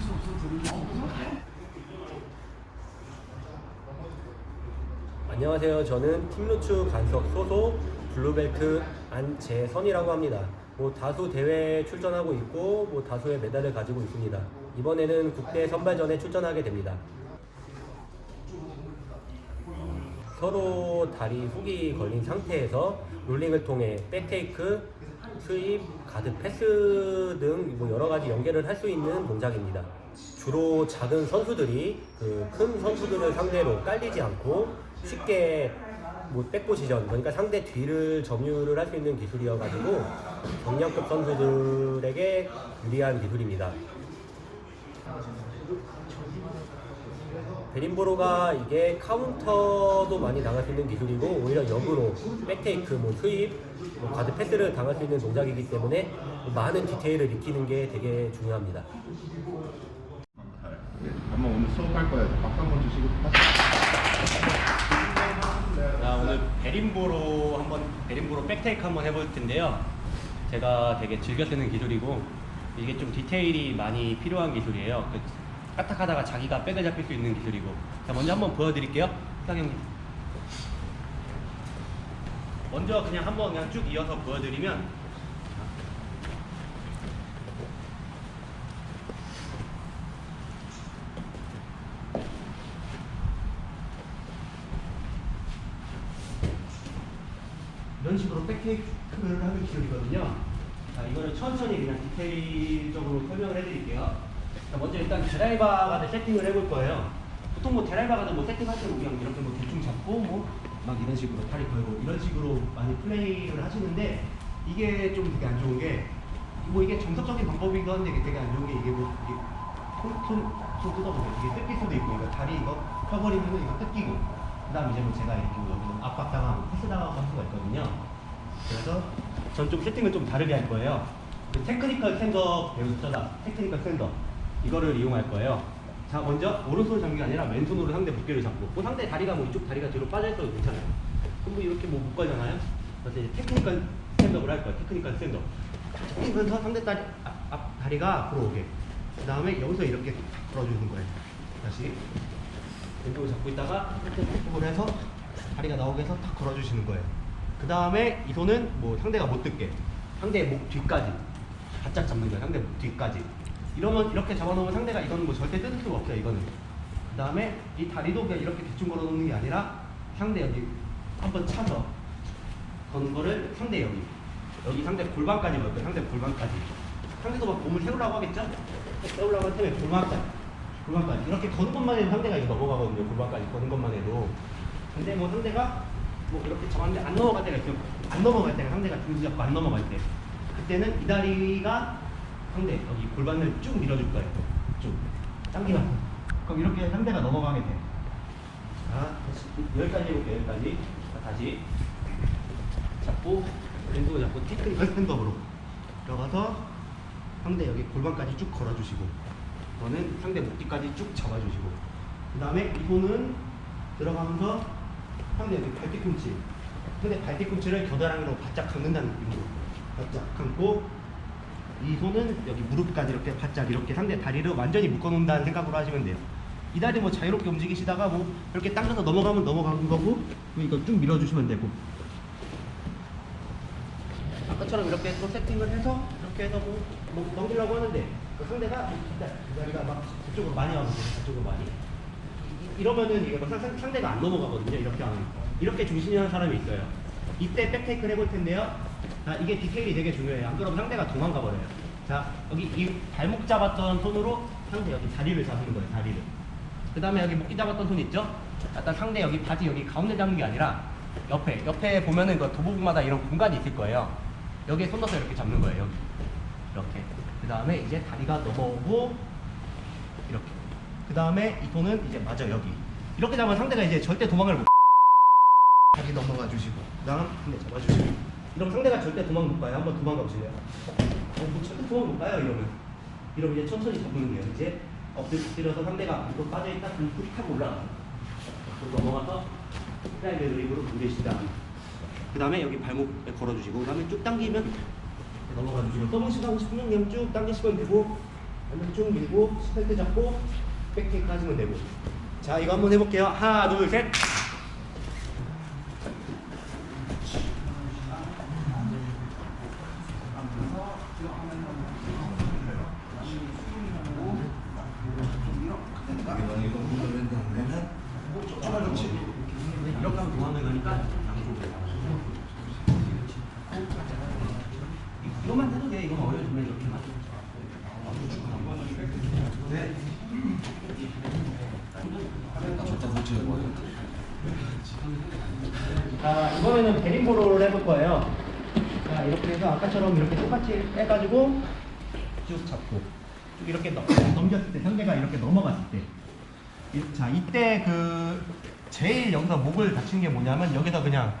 수 없어. 안녕하세요. 저는 팀루츠 간석 소속 blue belt 안재선이라고 합니다. 뭐 다수 대회에 출전하고 있고 뭐 다수의 메달을 가지고 있습니다. 이번에는 국대 선발전에 출전하게 됩니다. 서로 다리 훅이 걸린 상태에서 롤링을 통해 back take, sweep, guard pass 등 뭐 여러 가지 연계를 할 수 있는 동작입니다. 주로 작은 선수들이 그 큰 선수들을 상대로 깔리지 않고 쉽게 뭐 back position 그러니까 상대 뒤를 점유를 할 수 있는 기술이어가지고 경량급 선수들에게 유리한 기술입니다. berimbolo가 이게 카운터도 많이 당할 수 있는 기술이고 오히려 역으로 back take, 뭐 sweep, 뭐 guard pass를 당할 수 있는 동작이기 때문에 많은 디테일을 익히는 게 되게 중요합니다. 한번 오늘 수업할 거예요. 박수 한번 주시고. 자, 오늘 berimbolo 한번 berimbolo back take 한번 해볼 텐데요. 제가 되게 즐겨 쓰는 기술이고 이게 좀 디테일이 많이 필요한 기술이에요. 그 까딱하다가 자기가 back을 잡힐 수 있는 기술이고. 자, 먼저 한번 보여드릴게요. 사장님. 먼저 그냥 한번 그냥 쭉 이어서 보여드리면 이런 식으로 백테이크를 하는 기술이거든요. 자, 이거를 천천히 그냥 디테일적으로 설명을 해드릴게요. 자, 먼저 일단 드라이버 가드 세팅을 해볼 거예요. 보통 뭐 드라이버 가드 뭐 세팅할 때뭐 그냥 이렇게 뭐 대충 잡고 뭐 막 이런 식으로 팔이 걸고 이런 식으로 많이 플레이를 하시는데 이게 좀 되게 안 좋은 게 뭐 이게 정석적인 한데 이게 되게 안 좋은 게 이게 뭐 이게 손손 손 뜯어보세요. 이게 뜯길 수도 있고 이거 다리 이거 펴버리면 이거 뜯기고 그 다음 이제 뭐 제가 이렇게 뭐 여기는 압박당하고 패스당하고 할 수가 있거든요. 그래서 전 좀 세팅을 좀 다르게 할 거예요. 그 technical stand up 배우셨잖아. technical stand up. 이거를 이용할 거예요. 자, 먼저 오른손 잡는 게 아니라 왼손으로 상대 무게를 잡고, 그 상대 다리가 뭐 이쪽 다리가 뒤로 빠져있어도 괜찮아요. 그럼 뭐 이렇게 뭐 묶어잖아요. 그래서 이제 technical stand up을 할 거예요. technical stand up. 잡히면서 상대 다리, 앞, 앞 다리가 앞으로 오게. 그 다음에 여기서 이렇게 걸어주는 거예요. 다시. 왼쪽을 잡고 있다가 이렇게 을 해서 다리가 나오게 해서 탁 걸어주시는 거예요. 그 다음에 이 손은 뭐 상대가 못 듣게 상대 목 뒤까지 바짝 잡는 거예요. 상대 목 뒤까지. 이러면 이렇게 잡아놓으면 상대가 이거는 뭐 절대 뜯을 수가 없어요. 이거는. 그 다음에 이 다리도 그냥 이렇게 대충 걸어놓는 게 아니라 상대 여기 한번 차서 거는 거를 상대 여기 여기 상대 골반까지 걸게요. 상대 골반까지. 상대도 막 몸을 세우려고 하겠죠? 세우려고 할 때면 골반까지. 골반까지. 이렇게 거는 것만 해도 상대가 이거 넘어가거든요. 골반까지 거는 것만 해도. 근데 뭐 상대가 뭐 이렇게 잡았는데 안 넘어갈 때가 있어요. 안 넘어갈 때가 상대가 중지 잡고 안 넘어갈 때. 그때는 이 다리가 상대 여기 골반을 쭉 밀어줄 거예요. 쭉. 당기면. 그럼 이렇게 상대가 넘어가게 돼. 자, 여기까지 해볼게요. 여기까지. 자, 다시. 잡고 왼손 잡고 테크니컬 스탠드업으로 들어가서 상대 여기 골반까지 쭉 걸어주시고 저는 상대 목뒤까지 쭉 잡아주시고. 그 다음에 이 손은 들어가면서 상대 여기 발 뒤꿈치 상대 발 뒤꿈치를 겨드랑이로 바짝 감는다는 느낌으로 바짝 감고 이 손은 여기 무릎까지 이렇게 바짝 이렇게 상대 다리를 완전히 묶어놓는다는 생각으로 하시면 돼요. 이 다리 뭐 자유롭게 움직이시다가 뭐 이렇게 당겨서 넘어가면 넘어가는 거고 이거 쭉 밀어주시면 되고. 아까처럼 이렇게 또 세팅을 해서 이렇게 해서 뭐, 뭐 넘기려고 하는데 그 상대가 이 다리가 막 그쪽으로 많이 와거든요. 그쪽으로 많이. 이- 이러면은 이게 뭐 상, 상대가 안 넘어가거든요. 이렇게 하면. 이렇게 중심이 하는 사람이 있어요. 이때 백테이크를 해볼 텐데요. 자, 이게 디테일이 되게 중요해요. 안 그러면 상대가 도망가 버려요. 자, 여기 이 발목 잡았던 손으로 상대 여기 다리를 잡는 거예요. 다리를. 그 다음에 여기 목기 잡았던 손 있죠? 일단 상대 여기 바지 여기 가운데 잡는 게 아니라 옆에 옆에 보면은 그 도복마다 이런 공간이 있을 거예요. 여기에 손 넣어서 이렇게 잡는 거예요. 여기. 이렇게. 그 다음에 이제 다리가 넘어오고 이렇게. 그 다음에 이 손은 이제 맞아 여기. 이렇게 잡으면 상대가 이제 절대 도망을 못. 다리 넘어가 주시고, 그 다음 상대 잡아주시고. 이러면 상대가 절대 도망 못 가요. 한번 도망가 보실래요? 어, 뭐 절대 도망 못 가요 이러면. 이러면 이제 천천히 잡는 거예요. 이제 엎드- 엎드려서 상대가 앞으로 빠져있다 그럼 hook 타고 올라가. 앞으로 넘어가서 triangle grip으로 다음에 그 다음에 여기 발목에 걸어주시고 그 다음에 쭉 당기면 넘어가 주시고 submission 하고 싶으면 그냥 쭉 당기시면 되고 아니면 쭉 밀고 seatbelt 잡고 back take 하시면 되고 자 이거 한번 해볼게요 하나 둘셋. 이렇게 하면 도망을 가니까 양쪽으로 이것만 해도 돼 이건 어려우면 이렇게만 저다 설치해 봐. 자, 이번에는 베링보로를 해볼 거예요. 자, 이렇게 해서 아까처럼 이렇게 똑같이 해가지고 쭉 잡고 쭉 이렇게 넘, 넘겼을 때 상대가 이렇게 넘어갔을 때. 이- 자, 이때 그 제일 여기서 목을 다치는 게 뭐냐면 여기서 그냥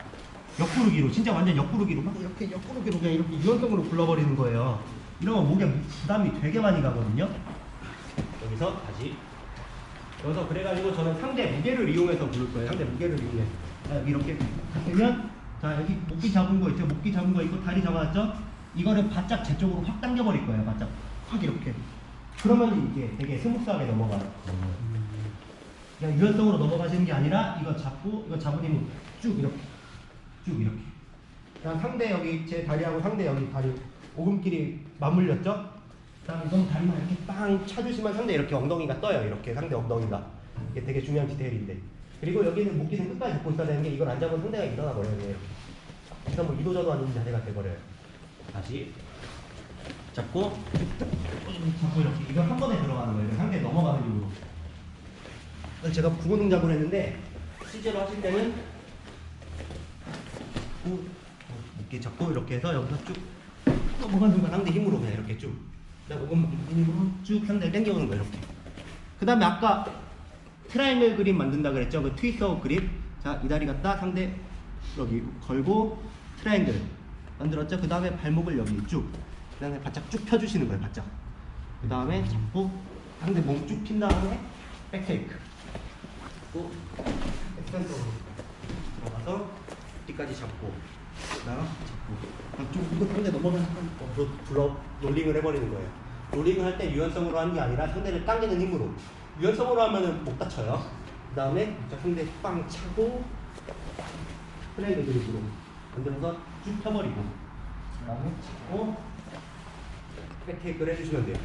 옆구르기로 진짜 완전 옆구르기로 막 이렇게 옆구르기로 그냥 이렇게 유연성으로 굴러버리는 거예요. 이러면 목에 부담이 되게 많이 가거든요. 여기서 다시 여기서 그래가지고 저는 상대 무게를 이용해서 부를 거예요. 상대 무게를 이용해. 자, 여기 이렇게 되면 자 여기 목기 잡은 거 있죠. 목기 잡은 거 있고 다리 잡았죠. 이거를 바짝 제 쪽으로 확 당겨버릴 거예요. 바짝 확 이렇게. 그러면 이게 되게 smooth하게 넘어가요. 그냥 유연성으로 넘어가시는 게 아니라 이거 잡고 이거 잡으면 쭉 이렇게 쭉 이렇게. 그냥 상대 여기 제 다리하고 상대 여기 다리 오금길이 맞물렸죠? 그다음 이건 다리만 이렇게 빵 차주시면 상대 이렇게 엉덩이가 떠요. 이렇게 상대 엉덩이가 이게 되게 중요한 디테일인데. 그리고 여기는 목기생 끝까지 잡고 있어야 되는 게 이걸 안 잡으면 상대가 일어나 버려요. 돼요. 그래서 뭐 이도저도 아닌 자세가 돼버려요. 다시 잡고 잡고 이렇게 이걸 한 번에 들어가는 거예요. 상대 넘어가는 식으로. 그래서 제가 구호 동작을 했는데 실제로 하실 때는 구 이렇게 잡고 이렇게 해서 여기서 쭉 넘어가는 순간 상대 힘으로 그냥 이렇게 쭉 그다음 오금 힘으로 쭉 상대를 당겨오는 거예요 이렇게 그 다음에 아까 triangle grip 만든다 그랬죠? 그 twister grip 자 이 다리 갖다 상대 여기 걸고 트라이앵글 만들었죠? 그 다음에 발목을 여기 쭉 그 다음에 바짝 쭉 펴주시는 거예요 바짝. 그 다음에 잡고 상대 몸 쭉 핀 다음에 back take. 잡고 back center로 들어가서 뒤까지 잡고 그다음 잡고. 좀 이거 상대 넘어가는 순간 어, 불러 rolling을 해버리는 거예요. rolling을 할 때 유연성으로 하는 게 아니라 상대를 당기는 힘으로 유연성으로 하면은 못 다쳐요. 그 다음에 자, 상대 빵 차고 플레이드 그립으로 만들어서 쭉 펴버리고 그 다음에 잡고 백테이크를 해주시면 돼요.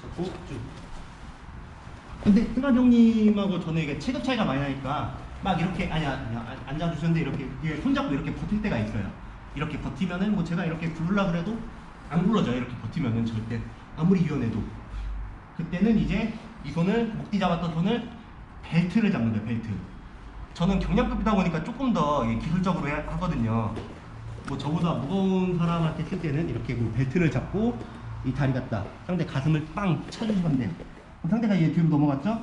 잡고 쭉. 근데 승관 형님하고 저는 이게 체급 차이가 많이 나니까 막 이렇게 아니 아니 안- 앉아주셨는데 이렇게 손잡고 이렇게 버틸 때가 있어요. 이렇게 버티면은 뭐 제가 이렇게 굴르려 그래도 안 굴러져요. 이렇게 버티면은 절대 아무리 유연해도 그때는 이제 이 손을 목뒤 잡았던 손을 벨트를 잡는 거예요. 벨트. 저는 경량급이다 보니까 조금 더 기술적으로 해- 하거든요. 뭐 저보다 무거운 사람한테 쓸 때는 이렇게 뭐 벨트를 잡고 이 다리 갖다 상대 가슴을 빵 쳐주시면. 그럼 상대가 얘 뒤로 넘어갔죠?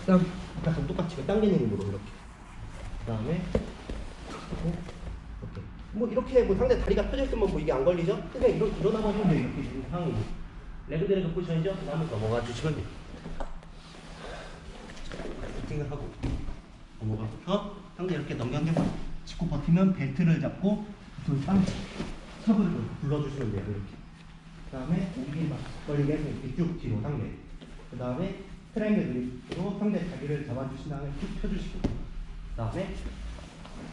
그다음 아까랑 똑같이 당기는 힘으로 이렇게. 그 다음에 하고 이렇게. 뭐 이렇게 뭐 상대 다리가 펴져 있으면 뭐 이게 안 걸리죠? 그냥 일어 일어나 버리면 돼요. 이렇게 있는 상황이고. leg drag position이죠? 그 다음에 넘어가 주시면 돼요. 세팅을 하고 넘어가서 상대 이렇게 넘겨서 짚고 버티면 벨트를 잡고 둘빵 섭을 불러주시면 돼요 이렇게. 그 다음에 오기 막 걸리게 해서 이렇게 쭉 뒤로 상대. 그 다음에 triangle grip으로 상대 다리를 잡아주신 다음에 쭉 펴주시고 그 다음에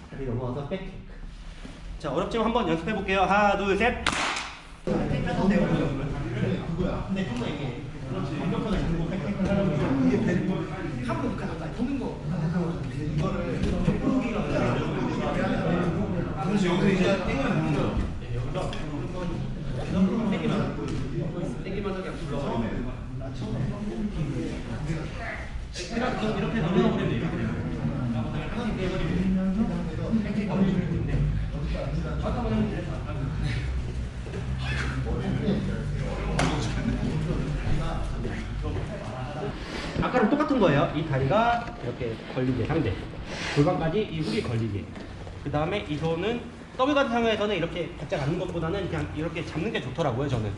다리 넘어가서 back take 자 어렵지만 한번 연습해 볼게요. 하나 둘셋. 그거야. 근데 좀더 이게 완벽하게 잡고 백테이크를 하려면 이게 벨트. 한번 보는 거. 이거를 그래서 여기서 이제 땡을 보는 거. 땡기만 하게 불러버리네. 이렇게 넘어가버리면 돼요. 이렇게 해버리면 이렇게 가버리면 돼. 잠깐만요. 아까랑 똑같은 거예요. 이 다리가 이렇게 걸리게 상대. 골반까지 이 훅이 걸리게. 그 다음에 이 손은 더블 가드 상황에서는 이렇게 바짝 앉는 것보다는 그냥 이렇게 잡는 게 좋더라고요 저는.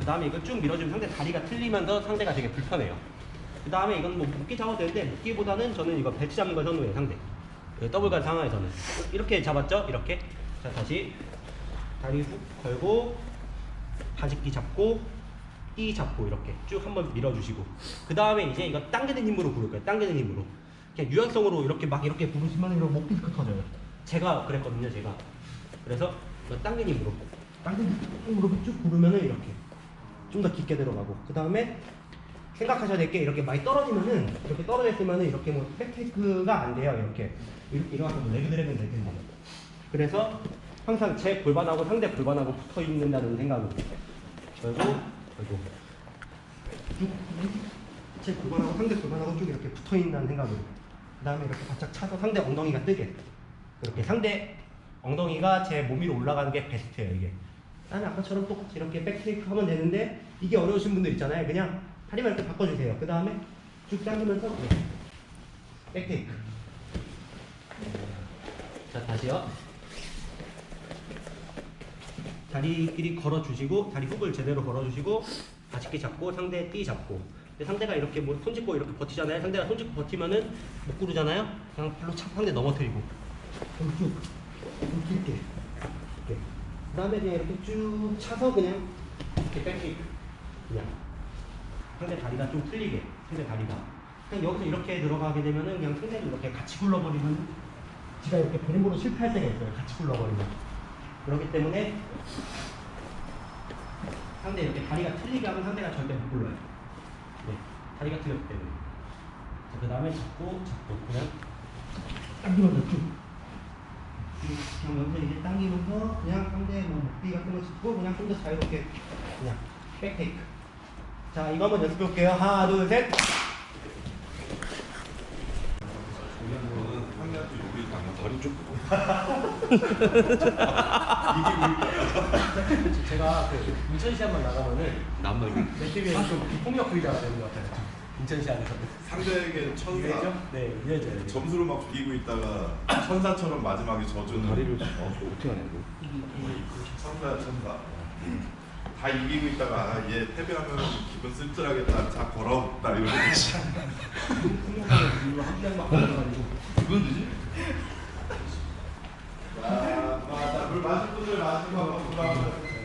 그 다음에 이거 쭉 밀어주면 상대 다리가 틀리면서 상대가 되게 불편해요. 그 다음에 이건 뭐 묶기 잡아도 되는데 묶기보다는 저는 이거 배치 잡는 걸 선호해요 상대. 그 더블 간 상황에서는 이렇게 잡았죠? 이렇게. 자 다시 다리 훅 걸고 바지끼 잡고 띠 잡고 이렇게 쭉 한번 밀어주시고 그 다음에 이제 이거 당기는 힘으로 부를 거예요. 당기는 힘으로. 그냥 유연성으로 이렇게 막 이렇게 부르시면 이런 목 디스크 터져요. 제가 그랬거든요, 제가. 그래서 이거 당기는 힘으로 당기는 힘으로 쭉 부르면은 이렇게 좀 더 깊게 들어가고 그 다음에 생각하셔야 될 게 이렇게 많이 떨어지면은 이렇게 떨어졌으면은 이렇게 뭐 백테이크가 안 돼요 이렇게 이래갖고 뭐 레그 드래곤 될 텐데 그래서 항상 제 골반하고 상대 골반하고 붙어 있는다는 생각으로 그리고 그리고 쭉제 골반하고 상대 골반하고 쭉 이렇게 붙어 있는다는 생각으로 그 다음에 이렇게 바짝 차서 상대 엉덩이가 뜨게. 그렇게 상대 엉덩이가 제 몸 위로 올라가는 게 베스트예요 이게. 나는 아까처럼 똑같이 이렇게 백테이크 하면 되는데 이게 어려우신 분들 있잖아요. 그냥 다리만 이렇게 바꿔주세요. 그 다음에 쭉 당기면서 네. 백테이크 자 다시요 다리끼리 걸어주시고 다리 훅을 제대로 걸어주시고 바지끼 잡고 상대 띠 잡고. 상대가 이렇게 뭐 손짓고 이렇게 버티잖아요. 상대가 손짓고 버티면은 못 구르잖아요. 그냥 발로 착 상대 넘어뜨리고. 쭉, 쭉 길게. 이렇게. 그 다음에 그냥 이렇게 쭉 차서 그냥 이렇게 백킥. 그냥. 상대 다리가 좀 틀리게. 상대 다리가. 그냥 여기서 이렇게 들어가게 되면은 그냥 상대를 이렇게 같이 굴러버리면 지가 이렇게 베림으로 실패할 때가 있어요. 같이 굴러버리면 그렇기 때문에 상대 이렇게 다리가 틀리게 하면 상대가 절대 못 굴러요. 네, 다리가 틀렸기 때문에. 자, 그 다음에 잡고 잡고 그냥 당기면서 쭉. 그냥 여기서 이제 당기면서 그냥 상대 뭐 목비 같은 거 짚고 그냥 좀 더 자유롭게 그냥 백테이크. 자 이거 한번 연습해 볼게요. 하나 둘 셋 저는 황야도 여기 가면 다리 좀 제가 그 인천시 한번 나가면은 남는 내 TV에 좀 비폭력 의자가 되는 것 같아요. 인천시 안에서. 상대에게 천사. 유해죠? 네 유해죠 점수를 막 비기고 있다가 천사처럼 마지막에 져주는. 다리를 어, 어떻게 하냐 천사야 천사. 다 이기고 있다가 아, 얘 패배하면 기분 씁쓸하겠다. 자 이러고 한 장만 걸어가지고. 이건 되지? 마실 분들 마시고 한번